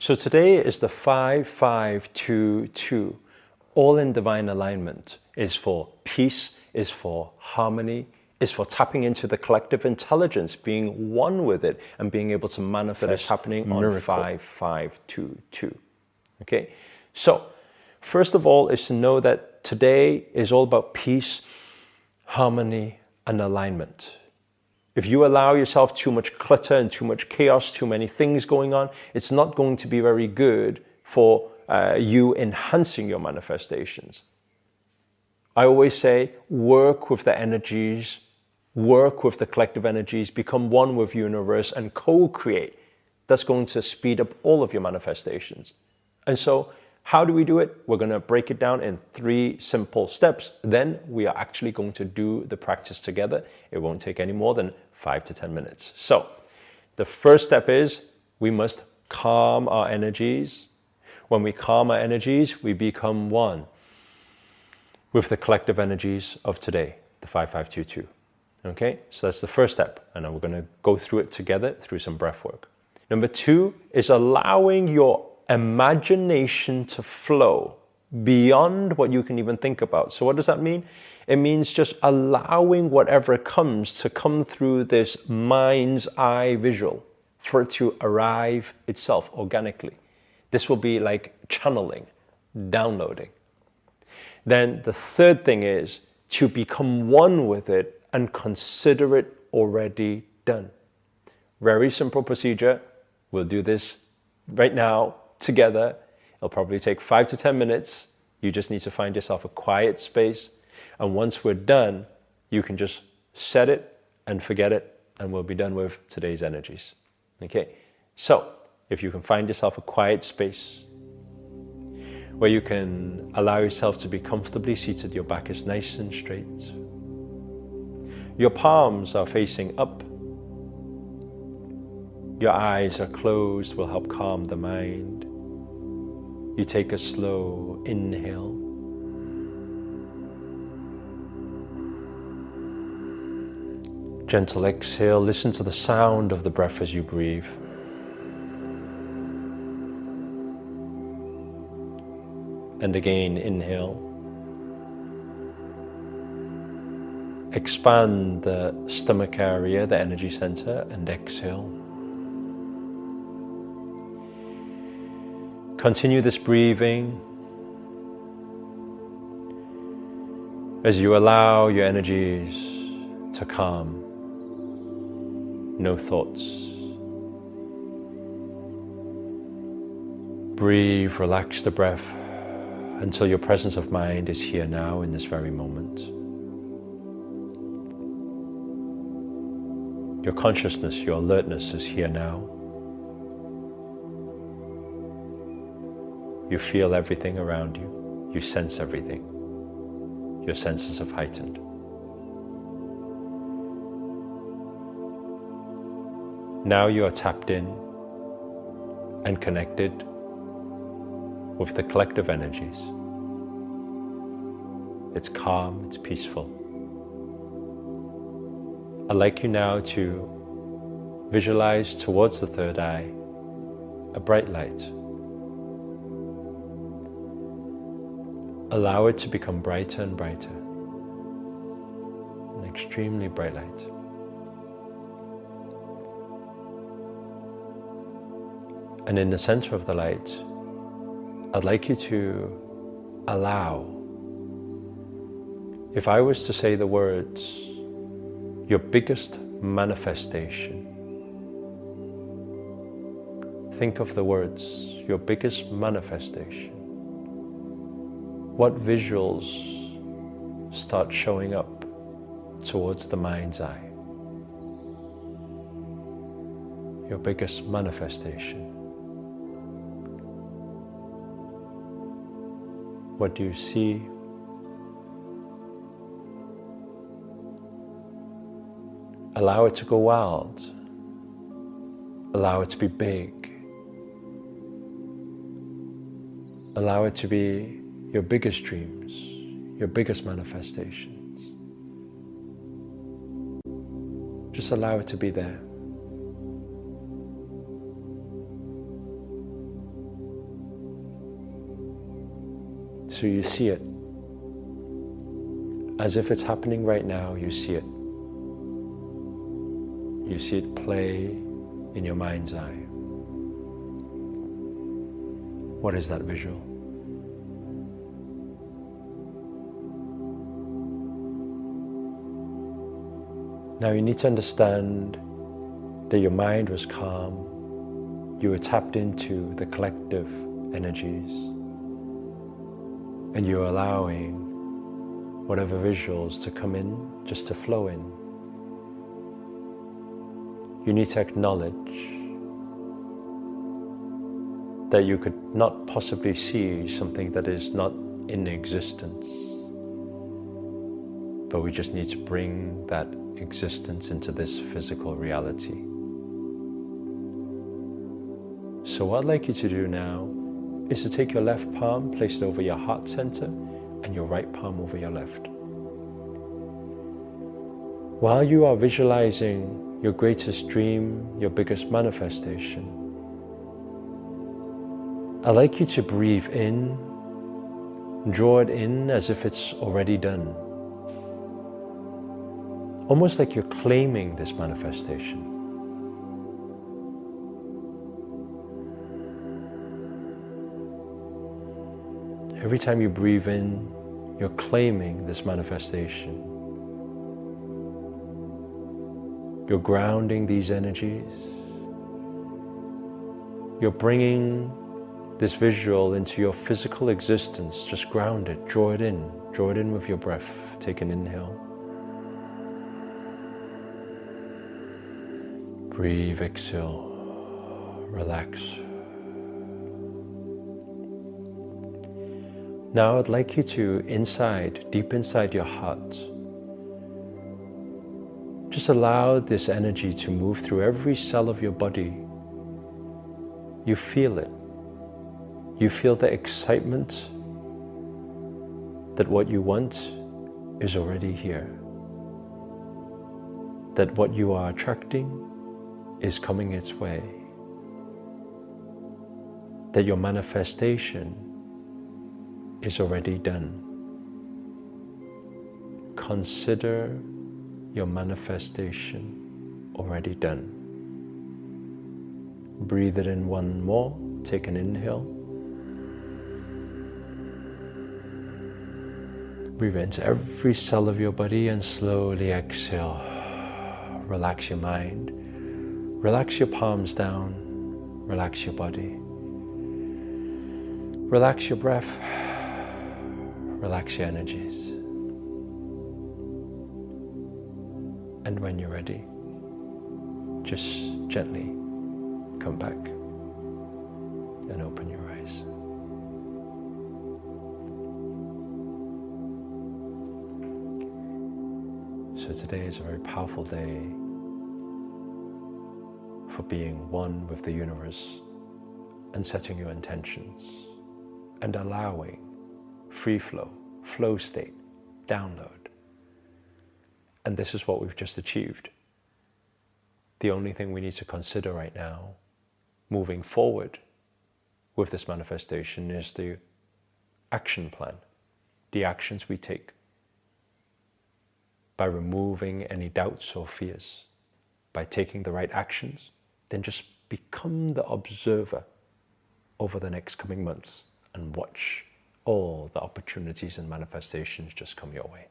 So today is the 5522, all in divine alignment, is for peace, is for harmony, is for tapping into the collective intelligence, being one with it, and being able to manifest that is happening on 5522. Okay? So, first of all, is to know that today is all about peace, harmony, and alignment. If you allow yourself too much clutter and too much chaos, too many things going on, it's not going to be very good for uh, you enhancing your manifestations. I always say work with the energies, work with the collective energies, become one with universe and co-create. That's going to speed up all of your manifestations. And so how do we do it? We're going to break it down in three simple steps. Then we are actually going to do the practice together. It won't take any more than five to 10 minutes. So the first step is we must calm our energies. When we calm our energies, we become one with the collective energies of today, the 5522. Okay, so that's the first step. And we're going to go through it together through some breath work. Number two is allowing your imagination to flow beyond what you can even think about. So what does that mean? It means just allowing whatever comes to come through this mind's eye visual for it to arrive itself organically. This will be like channeling, downloading. Then the third thing is to become one with it and consider it already done. Very simple procedure. We'll do this right now together. It'll probably take five to 10 minutes. You just need to find yourself a quiet space. And once we're done, you can just set it and forget it, and we'll be done with today's energies. Okay? So, if you can find yourself a quiet space where you can allow yourself to be comfortably seated, your back is nice and straight. Your palms are facing up your eyes are closed will help calm the mind. You take a slow inhale. Gentle exhale. Listen to the sound of the breath as you breathe. And again, inhale. Expand the stomach area, the energy center, and exhale. Continue this breathing as you allow your energies to calm. No thoughts. Breathe, relax the breath until your presence of mind is here now in this very moment. Your consciousness, your alertness is here now. You feel everything around you. You sense everything. Your senses have heightened. Now you are tapped in and connected with the collective energies. It's calm, it's peaceful. I'd like you now to visualize towards the third eye a bright light Allow it to become brighter and brighter. An extremely bright light. And in the center of the light, I'd like you to allow. If I was to say the words, your biggest manifestation, think of the words, your biggest manifestation what visuals start showing up towards the mind's eye? Your biggest manifestation. What do you see? Allow it to go wild. Allow it to be big. Allow it to be your biggest dreams, your biggest manifestations. Just allow it to be there. So you see it. As if it's happening right now, you see it. You see it play in your mind's eye. What is that visual? Now you need to understand that your mind was calm, you were tapped into the collective energies, and you're allowing whatever visuals to come in, just to flow in. You need to acknowledge that you could not possibly see something that is not in existence. But we just need to bring that existence into this physical reality. So what I'd like you to do now is to take your left palm, place it over your heart center, and your right palm over your left. While you are visualizing your greatest dream, your biggest manifestation, I'd like you to breathe in, draw it in as if it's already done. Almost like you're claiming this manifestation. Every time you breathe in, you're claiming this manifestation. You're grounding these energies. You're bringing this visual into your physical existence. Just ground it, draw it in, draw it in with your breath. Take an inhale. Breathe, exhale, relax. Now I'd like you to, inside, deep inside your heart, just allow this energy to move through every cell of your body. You feel it. You feel the excitement that what you want is already here. That what you are attracting is coming its way. That your manifestation is already done. Consider your manifestation already done. Breathe it in one more. Take an inhale. Breathe into every cell of your body and slowly exhale. Relax your mind. Relax your palms down. Relax your body. Relax your breath. Relax your energies. And when you're ready, just gently come back and open your eyes. So today is a very powerful day for being one with the universe and setting your intentions and allowing free flow, flow state, download. And this is what we've just achieved. The only thing we need to consider right now, moving forward with this manifestation, is the action plan, the actions we take by removing any doubts or fears, by taking the right actions, then just become the observer over the next coming months and watch all the opportunities and manifestations just come your way.